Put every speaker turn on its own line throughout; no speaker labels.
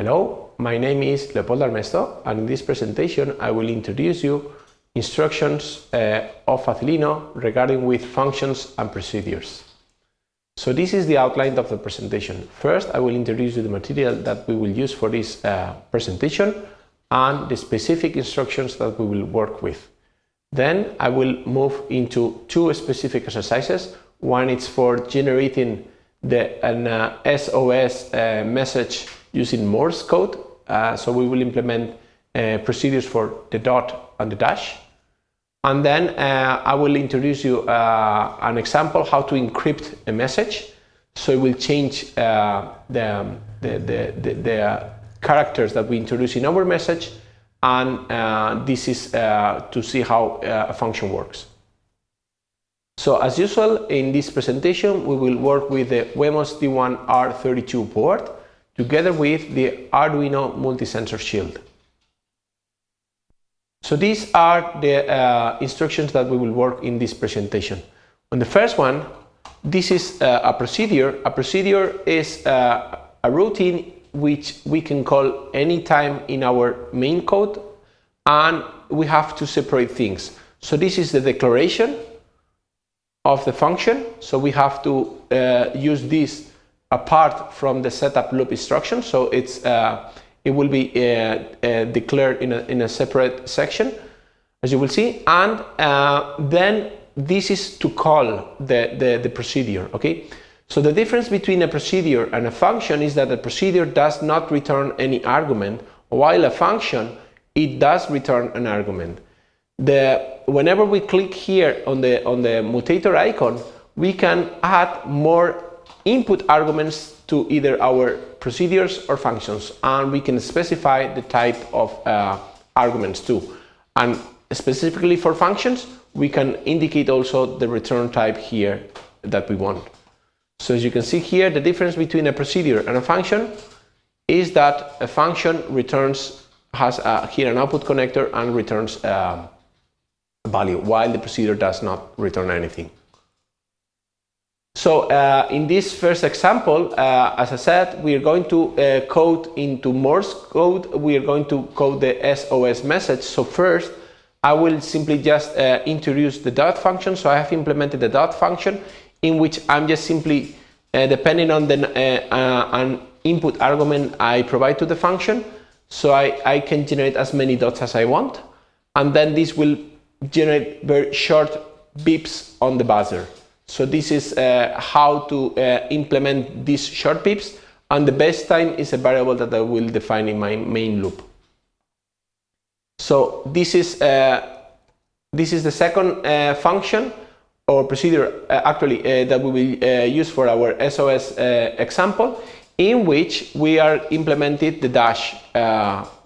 Hello, my name is Leopoldo Armesto and in this presentation I will introduce you instructions uh, of Facilino regarding with functions and procedures. So this is the outline of the presentation. First I will introduce you the material that we will use for this uh, presentation and the specific instructions that we will work with. Then I will move into two specific exercises. One is for generating the, an uh, SOS uh, message using Morse code. Uh, so we will implement uh, procedures for the dot and the dash. And then uh, I will introduce you uh, an example how to encrypt a message. So it will change the, the, the, the, the characters that we introduce in our message and uh, this is uh, to see how uh, a function works. So as usual in this presentation we will work with the Wemos D1R32 board together with the Arduino multi-sensor shield. So these are the uh, instructions that we will work in this presentation. On the first one, this is uh, a procedure. A procedure is uh, a routine which we can call anytime in our main code and we have to separate things. So this is the declaration of the function. So we have to uh, use this apart from the setup loop instruction. So it's uh, it will be uh, uh declared in a, in a separate section, as you will see. And uh, then this is to call the, the, the procedure, okay? So the difference between a procedure and a function is that a procedure does not return any argument, while a function, it does return an argument. The, whenever we click here on the, on the mutator icon, we can add more input arguments to either our procedures or functions, and we can specify the type of uh, arguments too. And specifically for functions, we can indicate also the return type here that we want. So as you can see here, the difference between a procedure and a function is that a function returns, has a, here an output connector and returns a value, while the procedure does not return anything. So uh, in this first example, uh, as I said, we are going to uh, code into Morse code. We are going to code the SOS message. So first, I will simply just uh, introduce the dot function. So I have implemented the dot function in which I'm just simply, uh, depending on the uh, an input argument I provide to the function, so I, I can generate as many dots as I want, and then this will generate very short beeps on the buzzer. So this is uh, how to uh, implement these short pips and the best time is a variable that I will define in my main loop. So this is uh, this is the second function or procedure uh, actually uh, that we will uh, use for our SOS example in which we are implemented the dash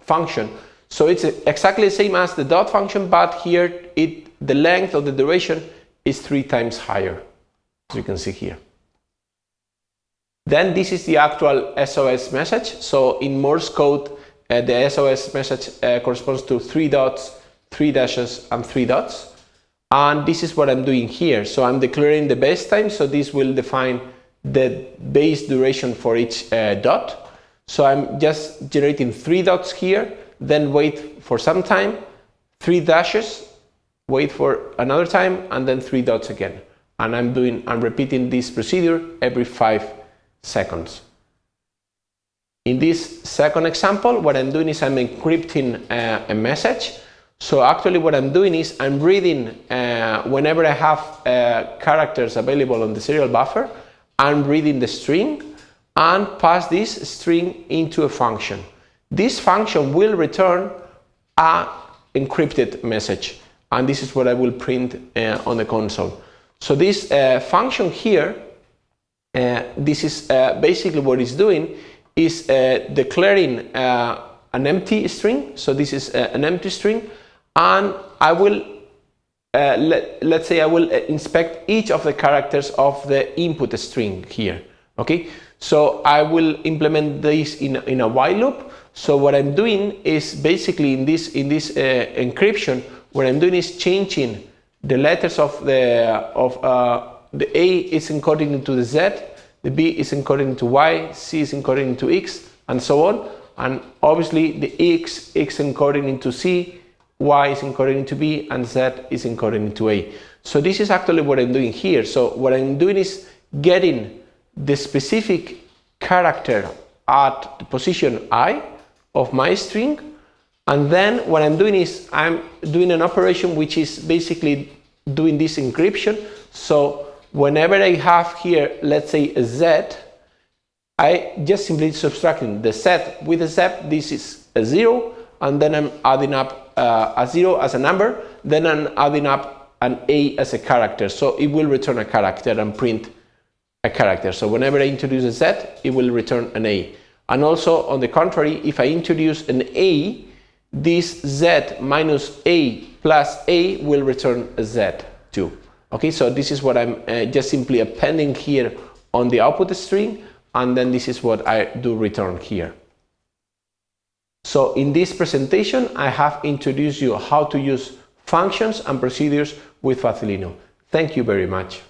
function. So it's exactly the same as the dot function, but here it the length of the duration is three times higher, as you can see here. Then this is the actual SOS message. So in Morse code, uh, the SOS message uh, corresponds to three dots, three dashes, and three dots and this is what I'm doing here. So I'm declaring the base time, so this will define the base duration for each uh, dot. So I'm just generating three dots here, then wait for some time, three dashes, wait for another time, and then three dots again. And I'm doing, I'm repeating this procedure every five seconds. In this second example, what I'm doing is I'm encrypting uh, a message so actually what I'm doing is I'm reading uh, whenever I have uh, characters available on the serial buffer, I'm reading the string and pass this string into a function. This function will return a encrypted message and this is what I will print uh, on the console. So this uh, function here, uh, this is uh, basically what it's doing is declaring an empty string. So this is an empty string. And I will uh, let, let's say I will uh, inspect each of the characters of the input string here. Okay? So I will implement this in, in a while loop. So what I'm doing is basically in this in this uh, encryption what I'm doing is changing the letters of the of uh, the A is encoded into the Z the B is encoded into Y C is encoded into X and so on and obviously the x is encoded into c, y is encoded into b, and z is encoded into a. So this is actually what I'm doing here. So what I'm doing is getting the specific character at the position i of my string and then what I'm doing is I'm doing an operation which is basically doing this encryption so whenever I have here let's say a z I just simply subtracting the z with a z this is a zero and then I'm adding up uh, a zero as a number then I'm adding up an a as a character so it will return a character and print a character. So whenever I introduce a z, it will return an a. And also, on the contrary, if I introduce an a, this z minus a plus a will return a z too. Okay, so this is what I'm uh, just simply appending here on the output string, and then this is what I do return here. So in this presentation, I have introduced you how to use functions and procedures with Facilino. Thank you very much.